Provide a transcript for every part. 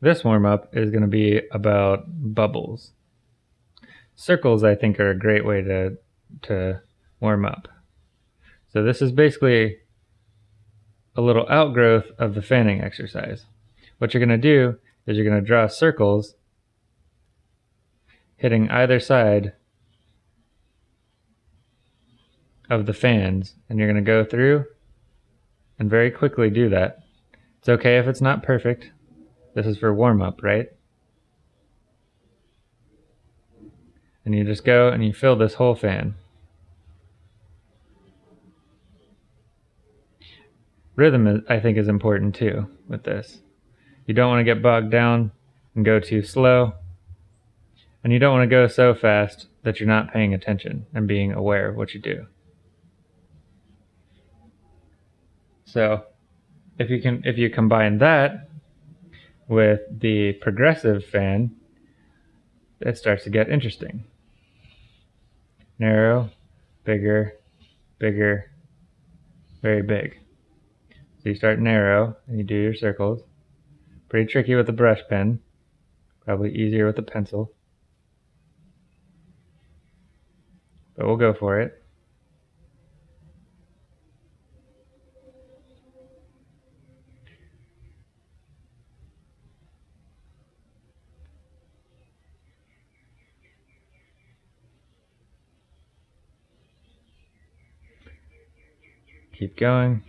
this warm-up is going to be about bubbles. Circles, I think, are a great way to, to warm up. So this is basically a little outgrowth of the fanning exercise. What you're going to do is you're going to draw circles hitting either side of the fans and you're going to go through and very quickly do that. It's okay if it's not perfect. This is for warm up, right? And you just go and you fill this whole fan. Rhythm, I think, is important too with this. You don't want to get bogged down and go too slow. And you don't want to go so fast that you're not paying attention and being aware of what you do. So if you can if you combine that with the progressive fan, it starts to get interesting. Narrow, bigger, bigger, very big. So you start narrow and you do your circles. Pretty tricky with a brush pen, probably easier with a pencil. But we'll go for it. Keep going.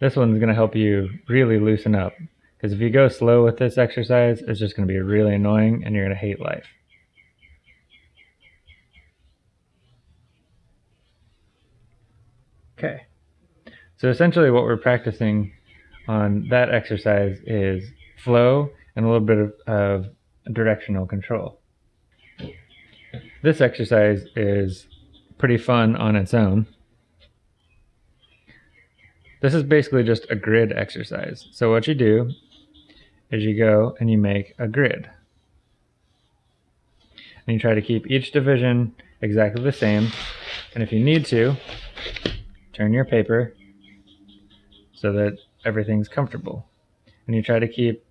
This one's going to help you really loosen up. Because if you go slow with this exercise, it's just going to be really annoying and you're going to hate life. Okay. So essentially what we're practicing on that exercise is flow and a little bit of, of directional control. This exercise is pretty fun on its own. This is basically just a grid exercise. So what you do is you go and you make a grid. And you try to keep each division exactly the same. And if you need to, turn your paper so that everything's comfortable. And you try to keep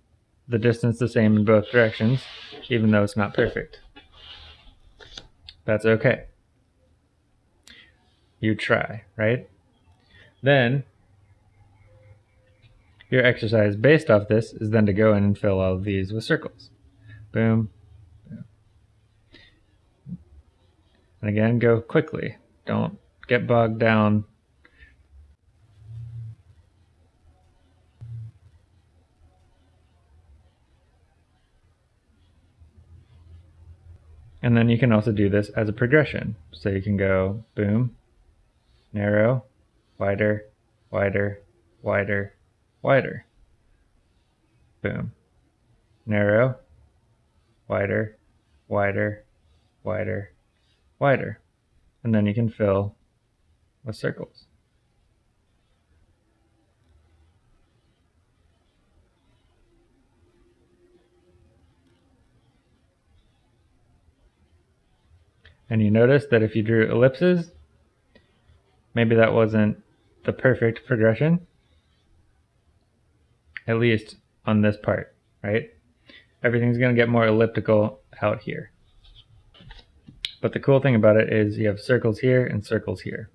the distance the same in both directions, even though it's not perfect. That's okay. You try, right? Then your exercise based off this is then to go in and fill all of these with circles. Boom. boom. And again, go quickly. Don't get bogged down And then you can also do this as a progression. So you can go boom, narrow, wider, wider, wider, wider. Boom. Narrow, wider, wider, wider, wider. And then you can fill with circles. And you notice that if you drew ellipses, maybe that wasn't the perfect progression, at least on this part, right? Everything's going to get more elliptical out here. But the cool thing about it is you have circles here and circles here.